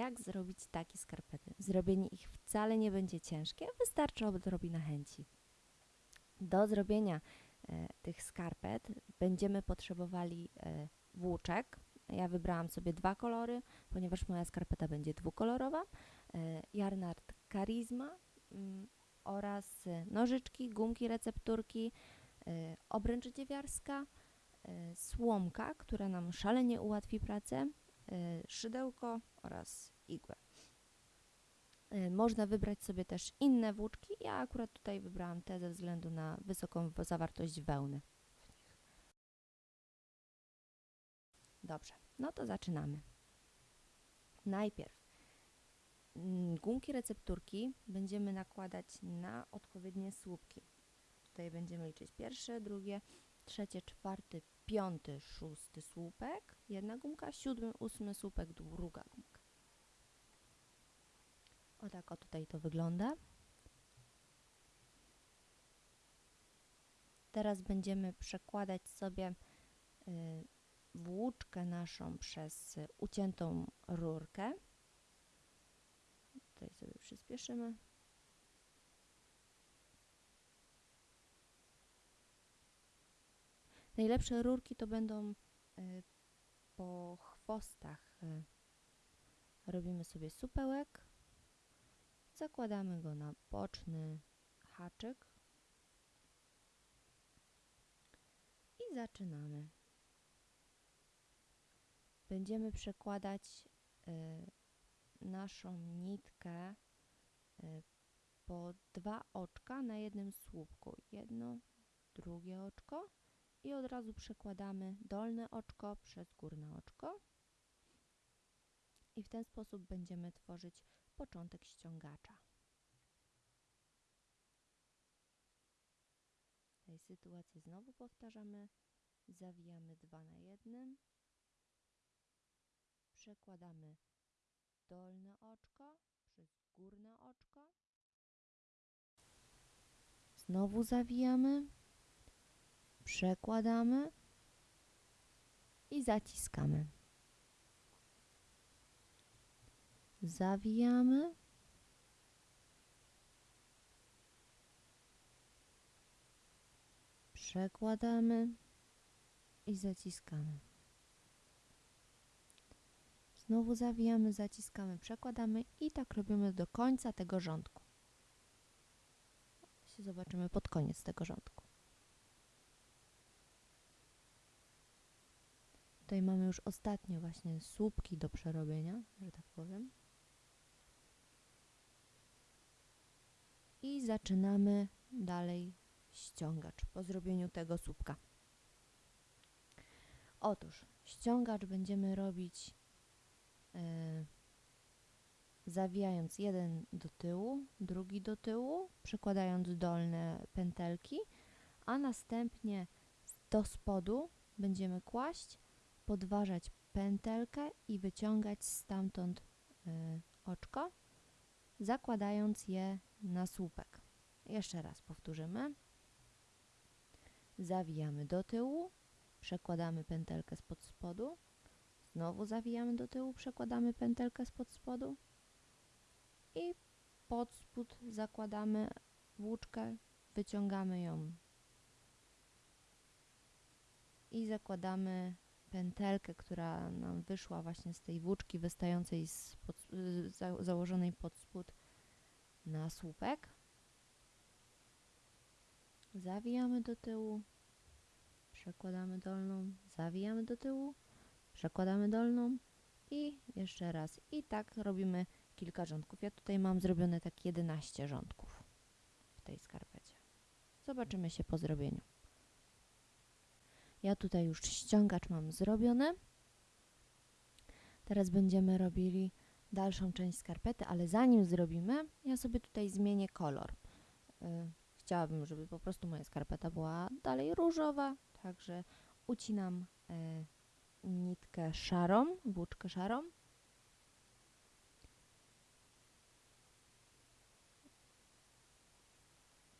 jak zrobić takie skarpety. Zrobienie ich wcale nie będzie ciężkie, wystarczy odrobina chęci. Do zrobienia e, tych skarpet będziemy potrzebowali e, włóczek. Ja wybrałam sobie dwa kolory, ponieważ moja skarpeta będzie dwukolorowa. E, Jarnard Charisma mm, oraz e, nożyczki, gumki, recepturki, e, obręcz dziewiarska, e, słomka, która nam szalenie ułatwi pracę, szydełko oraz igłę. E, Można wybrać sobie też inne włóczki. Ja akurat tutaj wybrałam te ze względu na wysoką zawartość wełny w nich. Dobrze, no to zaczynamy. Najpierw mm, gumki recepturki będziemy nakładać na odpowiednie słupki. Tutaj będziemy liczyć pierwsze, drugie, trzecie, czwarty, piąty, szósty słupek, jedna gumka, siódmy, ósmy słupek, druga gumka. O tak o tutaj to wygląda. Teraz będziemy przekładać sobie y, włóczkę naszą przez uciętą rurkę. Tutaj sobie przyspieszymy. Najlepsze rurki to będą y, po chwostach. Y, robimy sobie supełek, zakładamy go na boczny haczyk i zaczynamy. Będziemy przekładać y, naszą nitkę po dwa oczka na jednym słupku. Jedno, drugie oczko i od razu przekładamy dolne oczko przez górne oczko. I w ten sposób będziemy tworzyć początek ściągacza. W tej sytuacji znowu powtarzamy, zawijamy dwa na jednym, przekładamy dolne oczko przez górne oczko, znowu zawijamy, przekładamy i zaciskamy. Zawijamy. Przekładamy i zaciskamy. Znowu zawijamy, zaciskamy, przekładamy i tak robimy do końca tego rządku. Się zobaczymy pod koniec tego rządku. Tutaj mamy już ostatnie właśnie słupki do przerobienia, że tak powiem. I zaczynamy dalej ściągacz po zrobieniu tego słupka. Otóż ściągacz będziemy robić e, zawijając jeden do tyłu, drugi do tyłu, przekładając dolne pętelki, a następnie do spodu będziemy kłaść podważać pętelkę i wyciągać stamtąd y, oczko, zakładając je na słupek. Jeszcze raz powtórzymy. Zawijamy do tyłu, przekładamy pętelkę spod spodu, znowu zawijamy do tyłu, przekładamy pętelkę spod spodu i pod spód zakładamy włóczkę, wyciągamy ją i zakładamy pętelkę, która nam wyszła właśnie z tej włóczki wystającej z pod, y, za, założonej pod spód na słupek. Zawijamy do tyłu, przekładamy dolną, zawijamy do tyłu, przekładamy dolną i jeszcze raz. I tak robimy kilka rządków. Ja tutaj mam zrobione tak 11 rządków w tej skarpecie. Zobaczymy się po zrobieniu. Ja tutaj już ściągacz mam zrobiony. Teraz będziemy robili dalszą część skarpety, ale zanim zrobimy, ja sobie tutaj zmienię kolor. Y, chciałabym, żeby po prostu moja skarpeta była dalej różowa, także ucinam y, nitkę szarą, włóczkę szarą.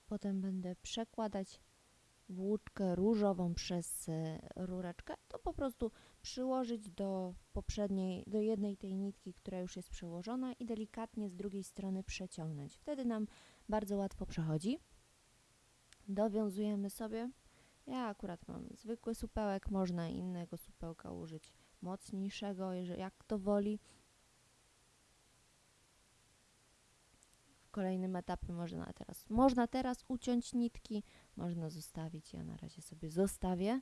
Potem będę przekładać włóczkę różową przez e, rureczkę, to po prostu przyłożyć do poprzedniej, do jednej tej nitki, która już jest przełożona i delikatnie z drugiej strony przeciągnąć. Wtedy nam bardzo łatwo przechodzi. Dowiązujemy sobie. Ja akurat mam zwykły supełek, można innego supełka użyć mocniejszego, jeżeli jak to woli. Kolejnym etapie można teraz, można teraz uciąć nitki, można zostawić. Ja na razie sobie zostawię.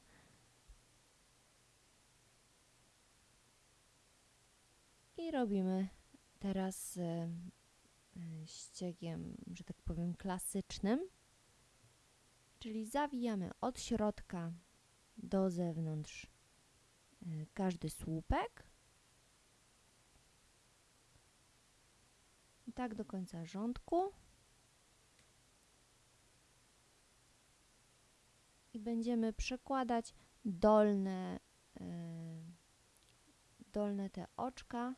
I robimy teraz e, e, ściegiem, że tak powiem, klasycznym. Czyli zawijamy od środka do zewnątrz e, każdy słupek. Tak do końca rządku. I będziemy przekładać dolne, e, dolne te oczka.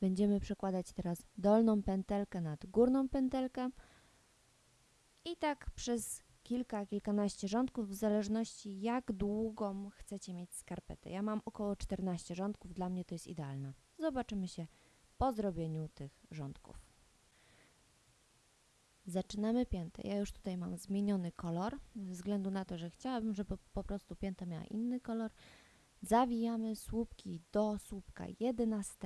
Będziemy przekładać teraz dolną pętelkę nad górną pętelkę i tak przez kilka, kilkanaście rządków, w zależności jak długą chcecie mieć skarpetę. Ja mam około 14 rządków, dla mnie to jest idealne. Zobaczymy się po zrobieniu tych rządków. Zaczynamy piętę. Ja już tutaj mam zmieniony kolor, ze względu na to, że chciałabym, żeby po prostu pięta miała inny kolor. Zawijamy słupki do słupka 11.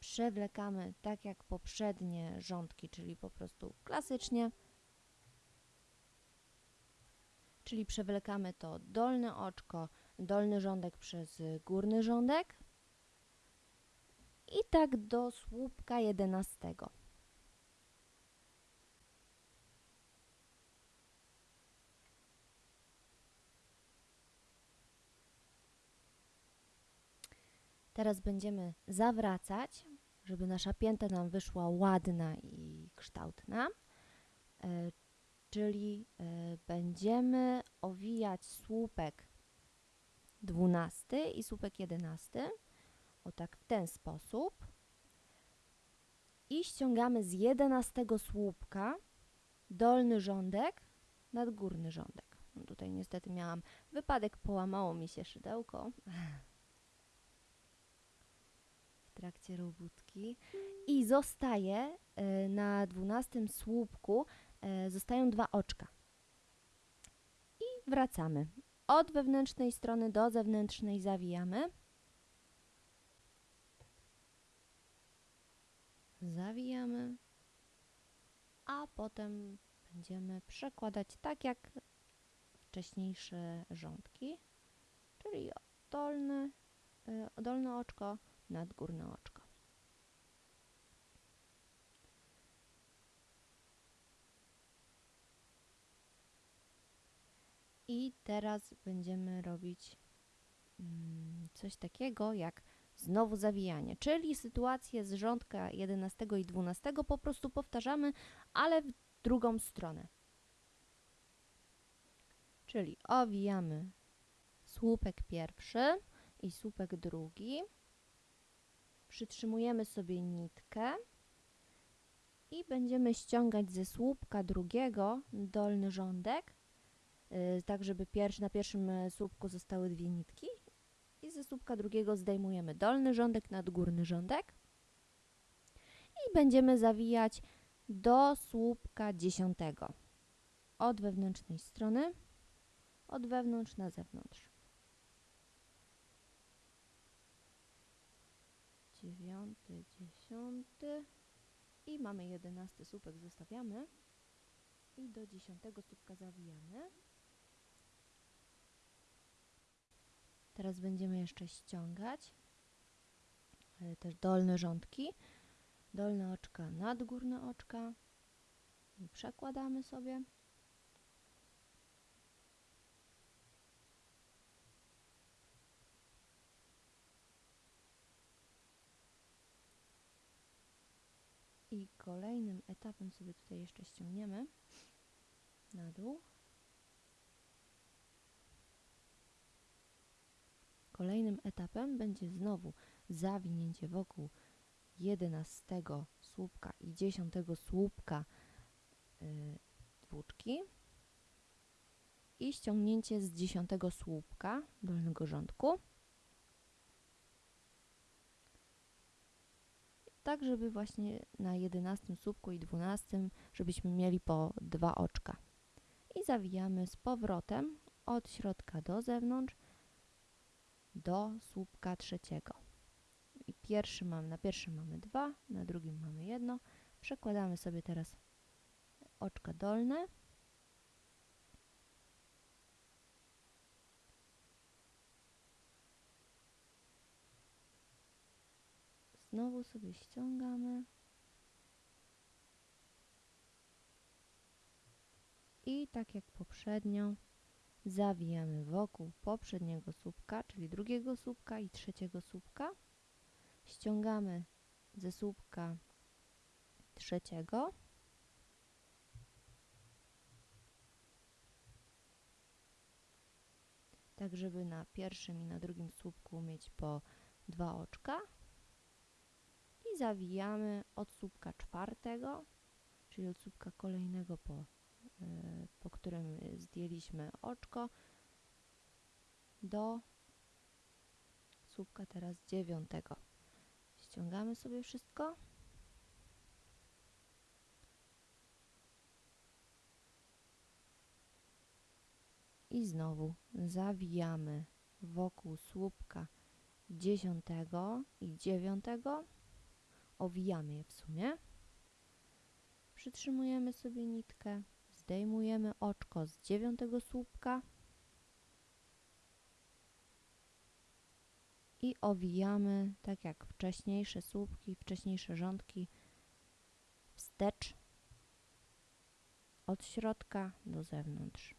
Przewlekamy tak jak poprzednie rządki, czyli po prostu klasycznie. Czyli przewlekamy to dolne oczko, dolny rządek przez górny rządek i tak do słupka 11. Teraz będziemy zawracać, żeby nasza pięta nam wyszła ładna i kształtna. E, czyli e, będziemy owijać słupek 12 i słupek 11 o tak w ten sposób. I ściągamy z 11 słupka dolny rządek nad górny rządek. No tutaj niestety miałam wypadek, połamało mi się szydełko. W trakcie robótki. I zostaje y, na 12 słupku zostają dwa oczka. I wracamy. Od wewnętrznej strony do zewnętrznej zawijamy. zawijamy, a potem będziemy przekładać tak jak wcześniejsze rządki, czyli dolne, y, dolne oczko nad górne oczko. I teraz będziemy robić mm, coś takiego jak znowu zawijanie, czyli sytuację z rządka 11 i 12 po prostu powtarzamy, ale w drugą stronę. Czyli owijamy słupek pierwszy i słupek drugi, przytrzymujemy sobie nitkę i będziemy ściągać ze słupka drugiego dolny rządek, tak żeby pierwszy, na pierwszym y, słupku zostały dwie nitki i ze słupka drugiego zdejmujemy dolny rządek nad górny rządek i będziemy zawijać do słupka dziesiątego od wewnętrznej strony, od wewnątrz na zewnątrz. Dziewiąty, dziesiąty i mamy jedenasty słupek, zostawiamy i do dziesiątego słupka zawijamy. Teraz będziemy jeszcze ściągać też dolne rządki, dolne oczka nad górne oczka i przekładamy sobie. I kolejnym etapem sobie tutaj jeszcze ściągniemy na dół. Kolejnym etapem będzie znowu zawinięcie wokół jedenastego słupka i dziesiątego słupka y, włóczki i ściągnięcie z dziesiątego słupka dolnego rządku. Tak, żeby właśnie na jedenastym słupku i dwunastym, żebyśmy mieli po dwa oczka. I zawijamy z powrotem od środka do zewnątrz do słupka trzeciego. I pierwszy mam, na pierwszym mamy dwa, na drugim mamy jedno. Przekładamy sobie teraz oczka dolne. Znowu sobie ściągamy. I tak jak poprzednio zawijamy wokół poprzedniego słupka, czyli drugiego słupka i trzeciego słupka. Ściągamy ze słupka trzeciego. Tak, żeby na pierwszym i na drugim słupku mieć po dwa oczka. I zawijamy od słupka czwartego, czyli od słupka kolejnego po po którym zdjęliśmy oczko do słupka teraz dziewiątego. Ściągamy sobie wszystko. I znowu zawijamy wokół słupka dziesiątego i dziewiątego. Owijamy je w sumie. Przytrzymujemy sobie nitkę zdejmujemy oczko z dziewiątego słupka i owijamy, tak jak wcześniejsze słupki, wcześniejsze rządki, wstecz od środka do zewnątrz.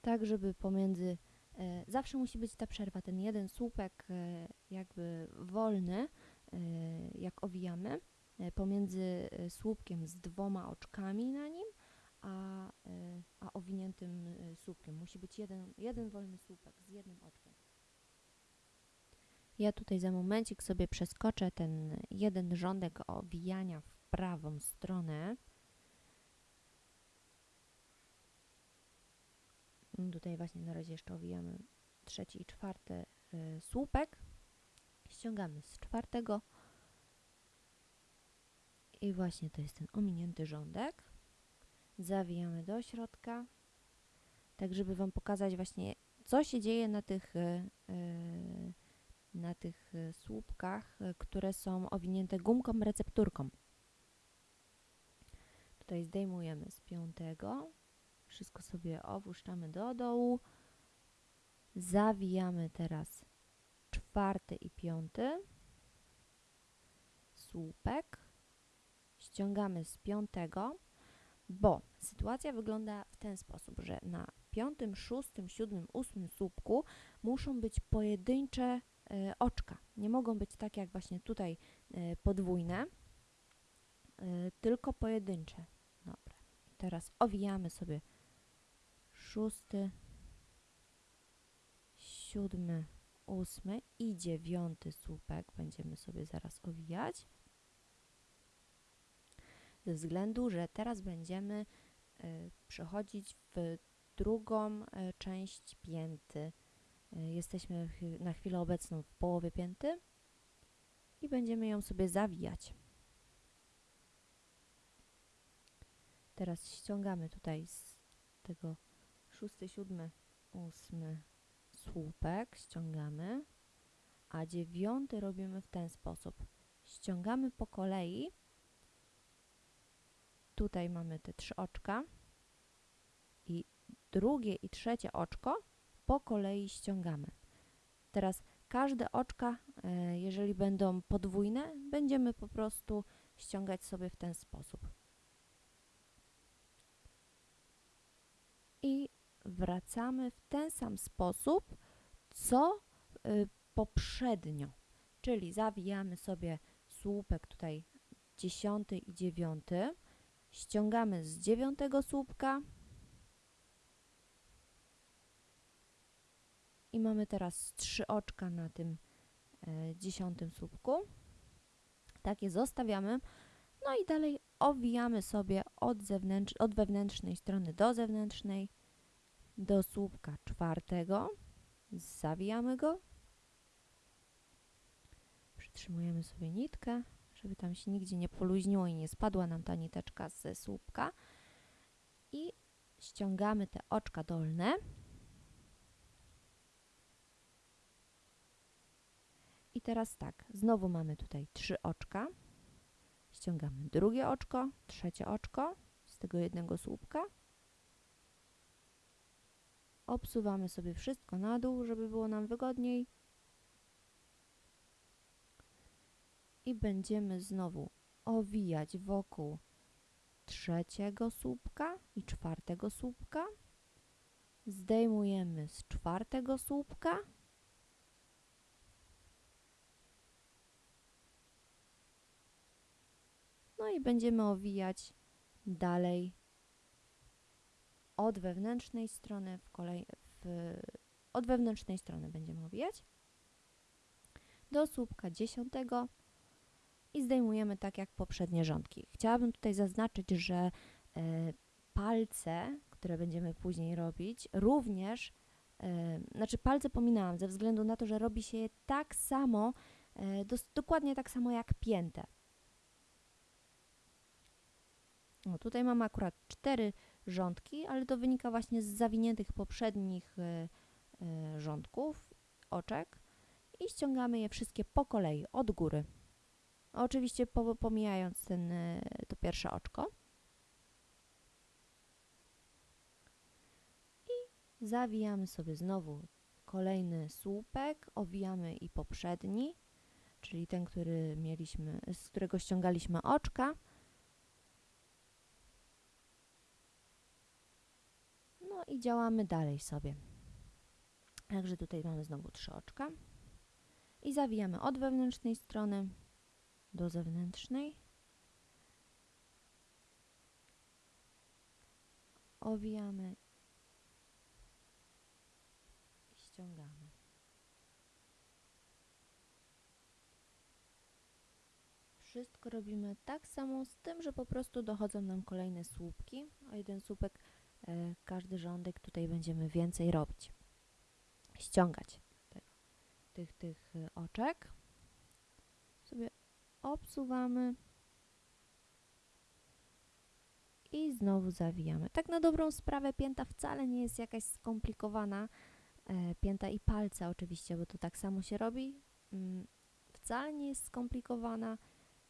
Tak, żeby pomiędzy, e, zawsze musi być ta przerwa, ten jeden słupek e, jakby wolny, e, jak owijamy, pomiędzy e, słupkiem z dwoma oczkami na nim, a, e, a owiniętym słupkiem. Musi być jeden, jeden wolny słupek z jednym oczkiem. Ja tutaj za momencik sobie przeskoczę ten jeden rządek owijania w prawą stronę. Tutaj właśnie na razie jeszcze owijamy trzeci i czwarty słupek. Ściągamy z czwartego i właśnie to jest ten ominięty rządek. Zawijamy do środka, tak żeby Wam pokazać właśnie, co się dzieje na tych, e, e, na tych e, słupkach, które są owinięte gumką recepturką. Tutaj zdejmujemy z piątego, wszystko sobie opuszczamy do dołu, zawijamy teraz czwarty i piąty słupek, ściągamy z piątego, bo sytuacja wygląda w ten sposób, że na piątym, szóstym, siódmym, ósmym słupku muszą być pojedyncze y, oczka. Nie mogą być tak jak właśnie tutaj y, podwójne, y, tylko pojedyncze. Dobra. Teraz owijamy sobie szósty, siódmy, ósmy i dziewiąty słupek. Będziemy sobie zaraz owijać ze względu, że teraz będziemy y, przechodzić w drugą y, część pięty. Y, jesteśmy na chwilę obecną w połowie pięty i będziemy ją sobie zawijać. Teraz ściągamy tutaj z tego szósty, siódmy, ósmy słupek, ściągamy, a dziewiąty robimy w ten sposób. Ściągamy po kolei tutaj mamy te trzy oczka i drugie i trzecie oczko po kolei ściągamy. Teraz każde oczka, e, jeżeli będą podwójne, będziemy po prostu ściągać sobie w ten sposób. I wracamy w ten sam sposób, co y, poprzednio. Czyli zawijamy sobie słupek tutaj dziesiąty i dziewiąty, ściągamy z dziewiątego słupka i mamy teraz trzy oczka na tym e, dziesiątym słupku. Takie zostawiamy. No i dalej owijamy sobie od, zewnętrz, od wewnętrznej strony do zewnętrznej do słupka czwartego. Zawijamy go. Przytrzymujemy sobie nitkę, żeby tam się nigdzie nie poluźniło i nie spadła nam ta niteczka ze słupka. I ściągamy te oczka dolne. I teraz tak, znowu mamy tutaj trzy oczka. Ściągamy drugie oczko, trzecie oczko z tego jednego słupka. Obsuwamy sobie wszystko na dół, żeby było nam wygodniej. I będziemy znowu owijać wokół trzeciego słupka i czwartego słupka. Zdejmujemy z czwartego słupka. No i będziemy owijać dalej od wewnętrznej strony w kolej, w, od wewnętrznej strony będziemy owijać do słupka dziesiątego i zdejmujemy tak jak poprzednie rządki. Chciałabym tutaj zaznaczyć, że e, palce, które będziemy później robić, również, e, znaczy palce pominęłam ze względu na to, że robi się je tak samo, e, dokładnie tak samo jak piętę. O, tutaj mamy akurat cztery rządki, ale to wynika właśnie z zawiniętych poprzednich rządków, oczek i ściągamy je wszystkie po kolei, od góry. Oczywiście po, pomijając ten, e, to pierwsze oczko. I zawijamy sobie znowu kolejny słupek, owijamy i poprzedni, czyli ten, który mieliśmy, z którego ściągaliśmy oczka. No i działamy dalej sobie. Także tutaj mamy znowu trzy oczka. I zawijamy od wewnętrznej strony do zewnętrznej. Owijamy i ściągamy. Wszystko robimy tak samo, z tym, że po prostu dochodzą nam kolejne słupki. O jeden słupek e, każdy rządek tutaj będziemy więcej robić. Ściągać tych, tych e, oczek. Sobie obsuwamy i znowu zawijamy. Tak na dobrą sprawę pięta wcale nie jest jakaś skomplikowana. E, pięta i palce oczywiście, bo to tak samo się robi. Mm, wcale nie jest skomplikowana,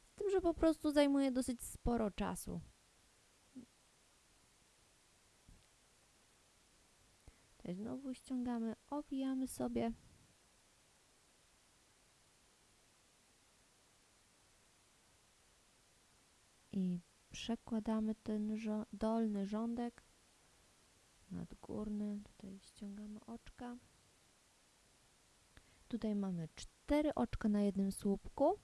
z tym, że po prostu zajmuje dosyć sporo czasu. Tutaj znowu ściągamy, owijamy sobie. i przekładamy ten dolny rządek nad górny, tutaj ściągamy oczka. Tutaj mamy cztery oczka na jednym słupku.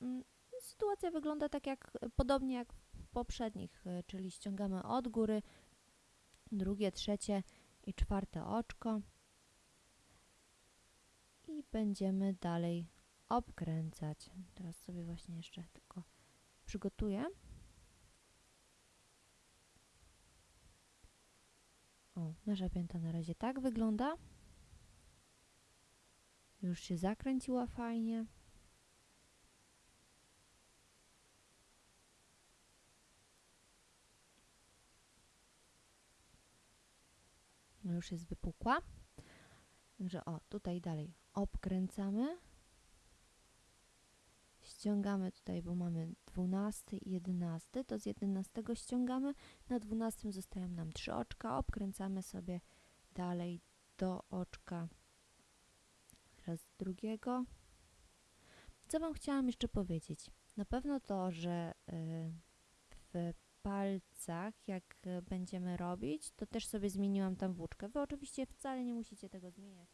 Mm, sytuacja wygląda tak jak, podobnie jak w poprzednich, e, czyli ściągamy od góry drugie, trzecie i czwarte oczko i będziemy dalej obkręcać. Teraz sobie właśnie jeszcze tylko przygotuję. O, nasza pięta na razie tak wygląda. Już się zakręciła fajnie. No już jest wypukła. Także o, tutaj dalej obkręcamy. Ściągamy tutaj, bo mamy 12 i 11, to z 11 ściągamy, na 12 zostają nam trzy oczka, obkręcamy sobie dalej do oczka teraz drugiego. Co Wam chciałam jeszcze powiedzieć? Na pewno to, że y, w palcach, jak będziemy robić, to też sobie zmieniłam tam włóczkę. Wy oczywiście wcale nie musicie tego zmieniać.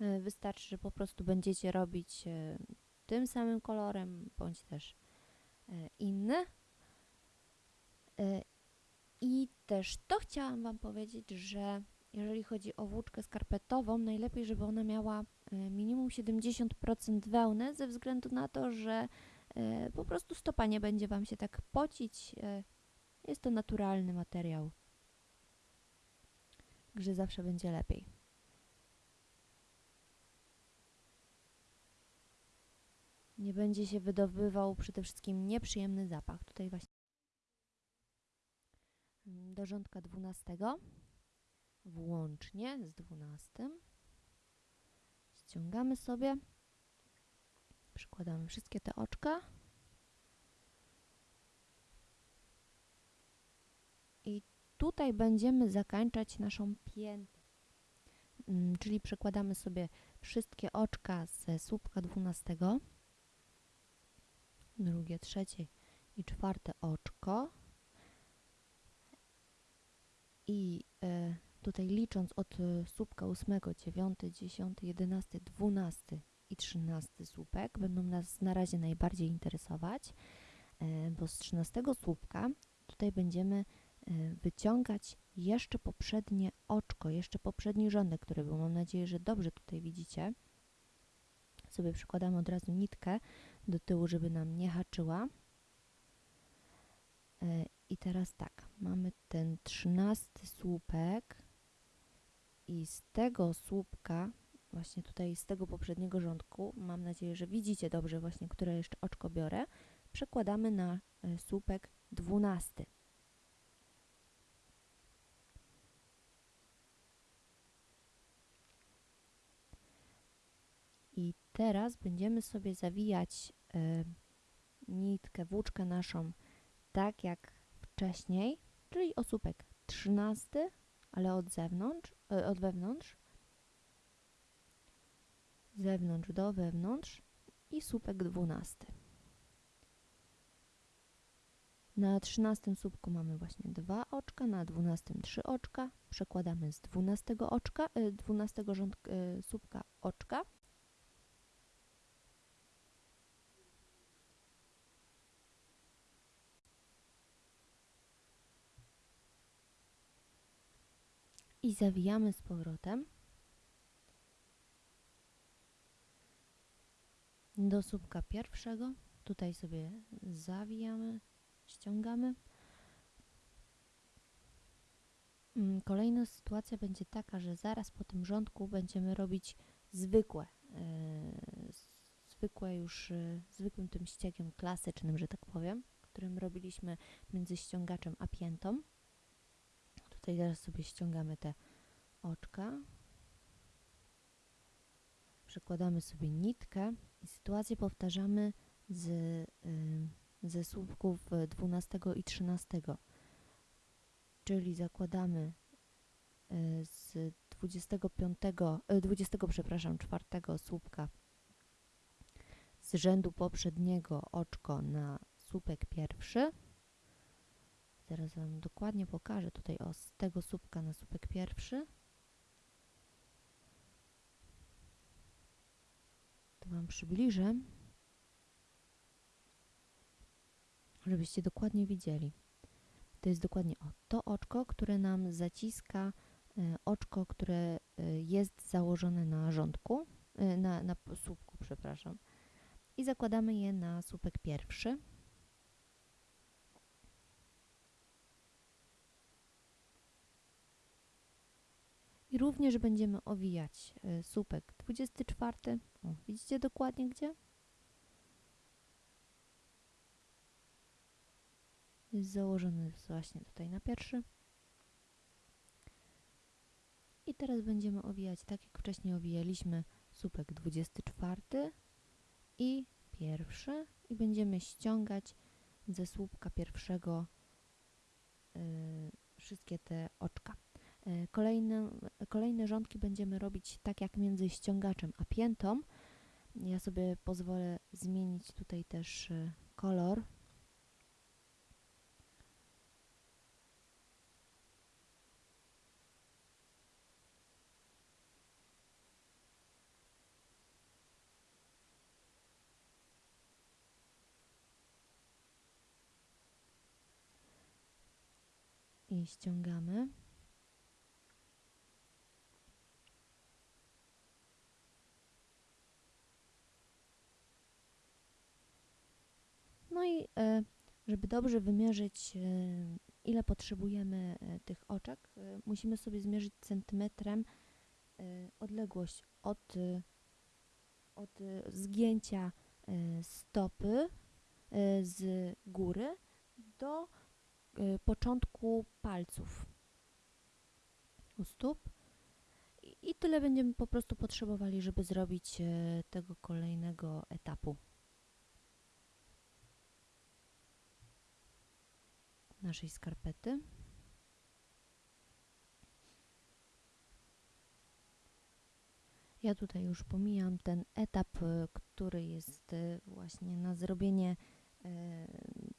Y, wystarczy, że po prostu będziecie robić y, tym samym kolorem, bądź też e, inny. E, I też to chciałam Wam powiedzieć, że jeżeli chodzi o włóczkę skarpetową, najlepiej, żeby ona miała e, minimum 70% wełny, ze względu na to, że po prostu stopa nie będzie Wam się tak pocić. Jest to naturalny materiał, że zawsze będzie lepiej. Nie będzie się wydobywał przede wszystkim nieprzyjemny zapach. Tutaj właśnie do rządka 12 włącznie z 12 ściągamy sobie. Przykładamy wszystkie te oczka. I tutaj będziemy zakańczać naszą piętę. Mm, czyli przekładamy sobie wszystkie oczka ze słupka 12 drugie, trzecie i czwarte oczko i e, tutaj licząc od e, słupka 8, 9, 10, 11, 12 i 13 słupek będą nas na razie najbardziej interesować, e, bo z 13 słupka tutaj będziemy wyciągać jeszcze poprzednie oczko, jeszcze poprzedni rządek, który był. Mam nadzieję, że dobrze tutaj widzicie. Sobie przykładamy od razu nitkę do tyłu, żeby nam nie haczyła. E, I teraz tak, mamy ten trzynasty słupek i z tego słupka, właśnie tutaj z tego poprzedniego rządku, mam nadzieję, że widzicie dobrze właśnie, które jeszcze oczko biorę, przekładamy na e, słupek dwunasty. I teraz będziemy sobie zawijać y, nitkę, włóczkę naszą tak jak wcześniej, czyli osópek 13, ale od zewnątrz, y, od wewnątrz, zewnątrz do wewnątrz i słupek 12. Na 13 słupku mamy właśnie dwa oczka, na 12 trzy oczka. Przekładamy z 12 oczka, y, 12 rząd, y, słupka oczka i zawijamy z powrotem do słupka pierwszego. Tutaj sobie zawijamy, ściągamy. Mm, Kolejna sytuacja będzie taka, że zaraz po tym rządku będziemy robić zwykłe, yy, zwykłe już, yy, zwykłym tym ściegiem klasycznym, że tak powiem, którym robiliśmy między ściągaczem a piętą. Tutaj teraz sobie ściągamy te oczka. Przekładamy sobie nitkę i sytuację powtarzamy z, y, ze słupków 12 i 13. Czyli zakładamy y, z 25, y, 20, przepraszam, 4 słupka z rzędu poprzedniego oczko na słupek pierwszy. Zaraz Wam dokładnie pokażę tutaj o, z tego słupka na słupek pierwszy. To Wam przybliżę, żebyście dokładnie widzieli. To jest dokładnie o, to oczko, które nam zaciska y, oczko, które y, jest założone na rządku, y, na, na słupku, przepraszam. I zakładamy je na słupek pierwszy. I również będziemy owijać y, słupek 24. O, widzicie dokładnie gdzie? Jest założony właśnie tutaj na pierwszy. I teraz będziemy owijać tak jak wcześniej owijaliśmy słupek 24 i pierwszy i będziemy ściągać ze słupka pierwszego y, wszystkie te oczka. E, Kolejne, kolejne rządki będziemy robić tak jak między ściągaczem a piętą. Ja sobie pozwolę zmienić tutaj też e, kolor. I ściągamy. Żeby dobrze wymierzyć, e, ile potrzebujemy e, tych oczek, e, musimy sobie zmierzyć centymetrem e, odległość od, e, od e, zgięcia e, stopy e, z góry do e, początku palców u stóp. I, tyle będziemy po prostu potrzebowali, żeby zrobić e, tego kolejnego etapu naszej skarpety. Ja tutaj już pomijam ten etap, e, który jest e, właśnie na zrobienie e,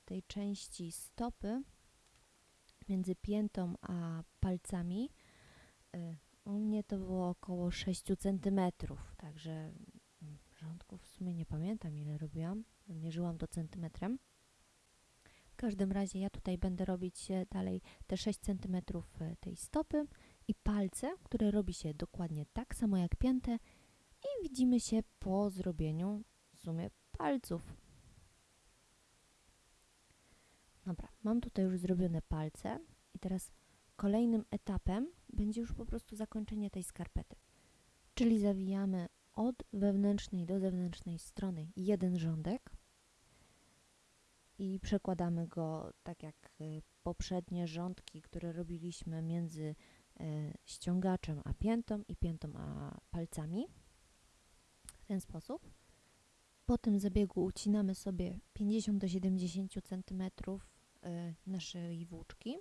tej części stopy między piętą a palcami. U mnie to było około 6 cm, także rządków w sumie nie pamiętam ile robiłam. Mierzyłam to centymetrem. W każdym razie ja tutaj będę robić e, dalej te 6 cm e, tej stopy i palce, które robi się dokładnie tak samo jak piętę i widzimy się po zrobieniu w sumie palców. Dobra, mam tutaj już zrobione palce i teraz kolejnym etapem będzie już po prostu zakończenie tej skarpety. Czyli zawijamy od wewnętrznej do zewnętrznej strony jeden rządek i przekładamy go tak jak y, poprzednie rządki, które robiliśmy między e, ściągaczem a piętą i piętą a palcami. W ten sposób. Po tym zabiegu ucinamy sobie 50 do 70 cm e, naszej włóczki.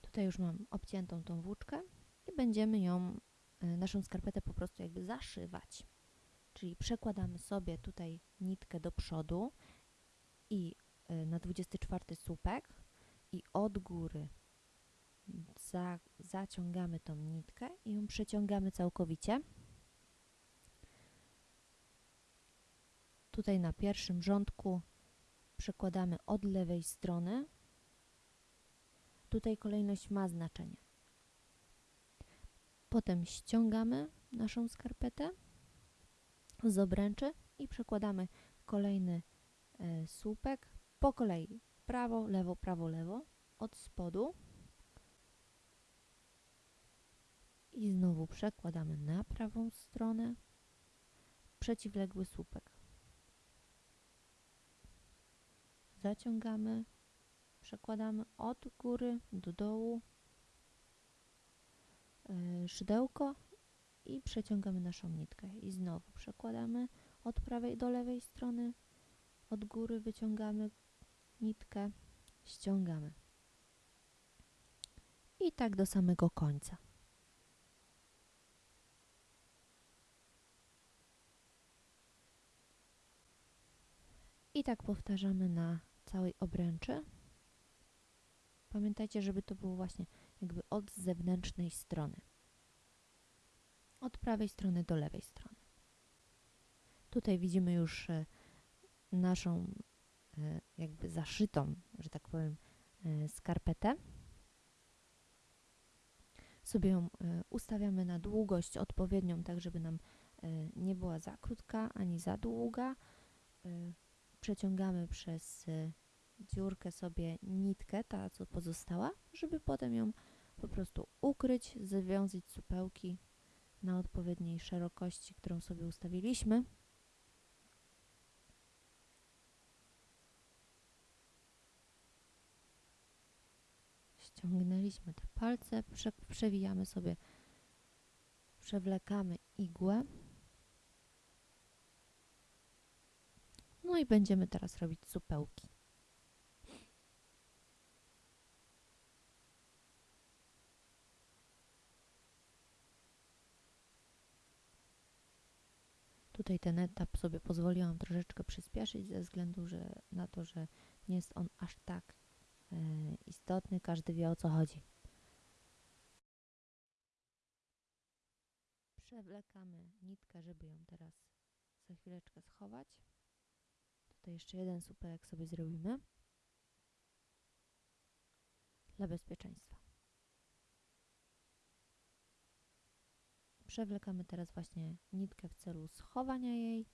Tutaj już mam obciętą tą włóczkę i będziemy ją, e, naszą skarpetę po prostu jakby zaszywać. Czyli przekładamy sobie tutaj nitkę do przodu i e, na 24 słupek i od góry za, zaciągamy tą nitkę i ją przeciągamy całkowicie. Tutaj na pierwszym rządku przekładamy od lewej strony. Tutaj kolejność ma znaczenie. Potem ściągamy naszą skarpetę z obręczy i przekładamy kolejny e, słupek po kolei. Prawo, lewo, prawo, lewo od spodu. I znowu przekładamy na prawą stronę przeciwległy słupek. Zaciągamy, przekładamy od góry do dołu e, szydełko i przeciągamy naszą nitkę. I znowu przekładamy od prawej do lewej strony, od góry wyciągamy nitkę, ściągamy. I tak do samego końca. I tak powtarzamy na całej obręczy. Pamiętajcie, żeby to było właśnie jakby od zewnętrznej strony. Od prawej strony do lewej strony. Tutaj widzimy już e, naszą e, jakby zaszytą, że tak powiem, e, skarpetę. Sobie ją ustawiamy na długość odpowiednią, tak żeby nam nie była za krótka ani za długa. Przeciągamy przez dziurkę sobie nitkę, ta co pozostała, żeby potem ją po prostu ukryć, zawiązać supełki na odpowiedniej szerokości, którą sobie ustawiliśmy. Ściągnęliśmy te palce, prze, przewijamy sobie, przewlekamy igłę. No i będziemy teraz robić supełki. Tutaj ten etap sobie pozwoliłam troszeczkę przyspieszyć ze względu że, na to, że nie jest on aż tak e, istotny, każdy wie o co chodzi. Przewlekamy nitkę, żeby ją teraz za chwileczkę schować. Tutaj jeszcze jeden supelek sobie zrobimy dla bezpieczeństwa. Przewlekamy teraz właśnie nitkę w celu schowania jej.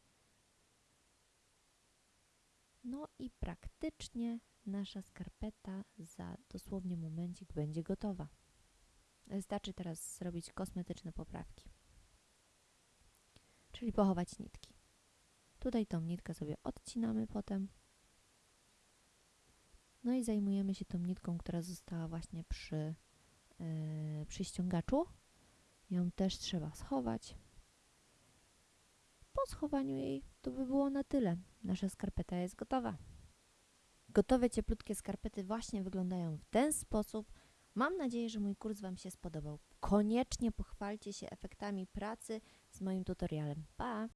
No i praktycznie nasza skarpeta za dosłownie momencik będzie gotowa. Wystarczy teraz zrobić kosmetyczne poprawki. Czyli pochować nitki. Tutaj tą nitkę sobie odcinamy potem. No i zajmujemy się tą nitką, która została właśnie przy, yy, przy ściągaczu. Ją też trzeba schować. Po schowaniu jej to by było na tyle. Nasza skarpeta jest gotowa. Gotowe cieplutkie skarpety właśnie wyglądają w ten sposób. Mam nadzieję, że mój kurs Wam się spodobał. Koniecznie pochwalcie się efektami pracy z moim tutorialem. Pa!